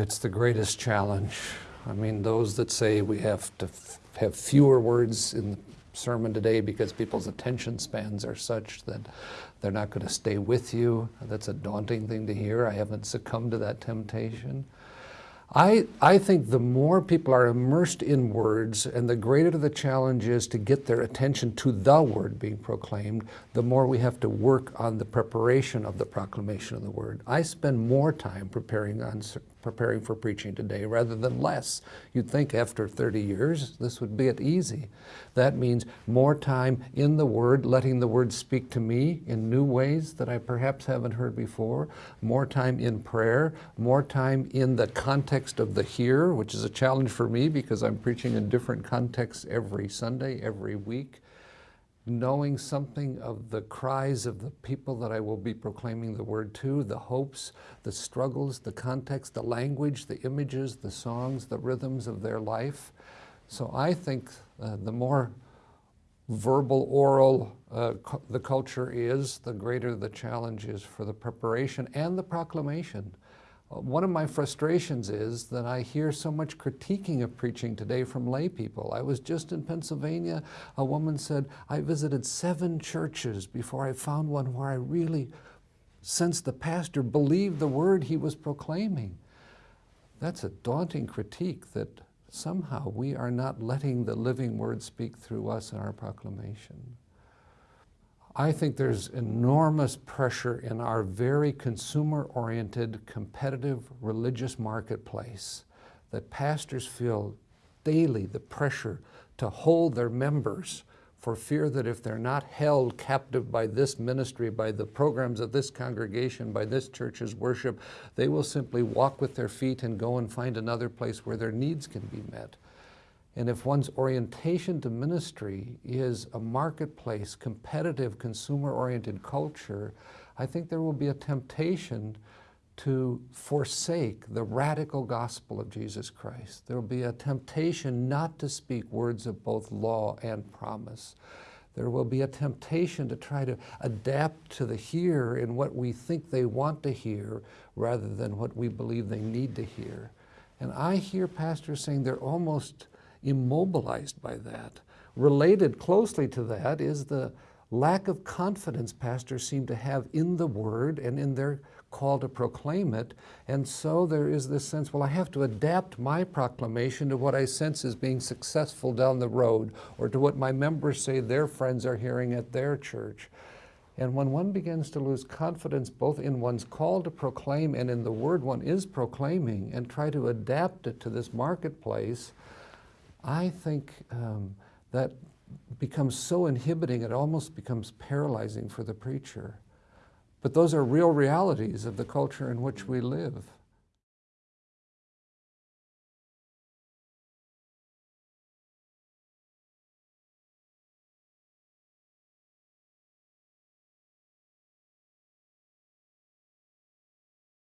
it's the greatest challenge. I mean, those that say we have to have fewer words in the sermon today because people's attention spans are such that they're not going to stay with you. That's a daunting thing to hear. I haven't succumbed to that temptation. I, I think the more people are immersed in words and the greater the challenge is to get their attention to the word being proclaimed, the more we have to work on the preparation of the proclamation of the word. I spend more time preparing on preparing for preaching today rather than less. You'd think after 30 years this would be it easy. That means more time in the Word, letting the Word speak to me in new ways that I perhaps haven't heard before, more time in prayer, more time in the context of the here, which is a challenge for me because I'm preaching in different contexts every Sunday, every week knowing something of the cries of the people that I will be proclaiming the word to, the hopes, the struggles, the context, the language, the images, the songs, the rhythms of their life. So I think uh, the more verbal, oral uh, the culture is, the greater the challenge is for the preparation and the proclamation one of my frustrations is that I hear so much critiquing of preaching today from lay people. I was just in Pennsylvania. A woman said, I visited seven churches before I found one where I really sensed the pastor believed the word he was proclaiming. That's a daunting critique that somehow we are not letting the living word speak through us in our proclamation. I think there's enormous pressure in our very consumer-oriented, competitive religious marketplace that pastors feel daily the pressure to hold their members for fear that if they're not held captive by this ministry, by the programs of this congregation, by this church's worship, they will simply walk with their feet and go and find another place where their needs can be met. And if one's orientation to ministry is a marketplace, competitive, consumer-oriented culture, I think there will be a temptation to forsake the radical gospel of Jesus Christ. There will be a temptation not to speak words of both law and promise. There will be a temptation to try to adapt to the here in what we think they want to hear rather than what we believe they need to hear. And I hear pastors saying they're almost immobilized by that. Related closely to that is the lack of confidence pastors seem to have in the word and in their call to proclaim it. And so there is this sense, well, I have to adapt my proclamation to what I sense is being successful down the road or to what my members say their friends are hearing at their church. And when one begins to lose confidence both in one's call to proclaim and in the word one is proclaiming and try to adapt it to this marketplace, I think um, that becomes so inhibiting, it almost becomes paralyzing for the preacher. But those are real realities of the culture in which we live.